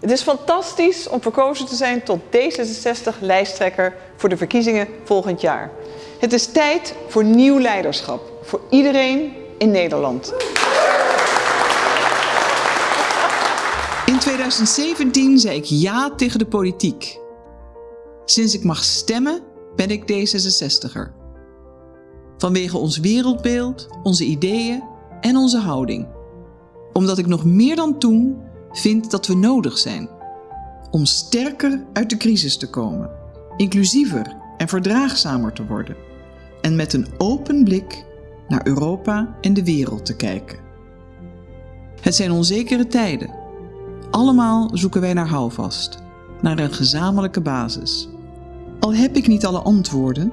Het is fantastisch om verkozen te zijn tot D66-lijsttrekker voor de verkiezingen volgend jaar. Het is tijd voor nieuw leiderschap, voor iedereen in Nederland. In 2017 zei ik ja tegen de politiek. Sinds ik mag stemmen ben ik D66er. Vanwege ons wereldbeeld, onze ideeën en onze houding. Omdat ik nog meer dan toen vind dat we nodig zijn om sterker uit de crisis te komen, inclusiever en verdraagzamer te worden en met een open blik naar Europa en de wereld te kijken. Het zijn onzekere tijden. Allemaal zoeken wij naar houvast, naar een gezamenlijke basis. Al heb ik niet alle antwoorden,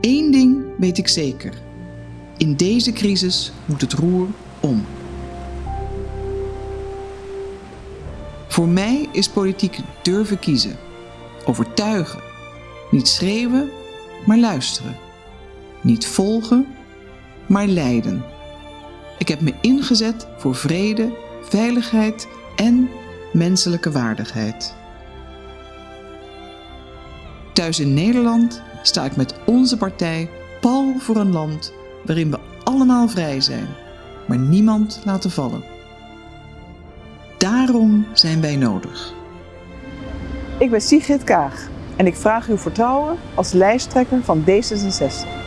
één ding weet ik zeker. In deze crisis moet het roer om. Voor mij is politiek durven kiezen, overtuigen, niet schreeuwen, maar luisteren, niet volgen, maar leiden. Ik heb me ingezet voor vrede, veiligheid en menselijke waardigheid. Thuis in Nederland sta ik met onze partij pal voor een land waarin we allemaal vrij zijn, maar niemand laten vallen. Daarom zijn wij nodig. Ik ben Sigrid Kaag en ik vraag uw vertrouwen als lijsttrekker van D66.